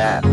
Yeah.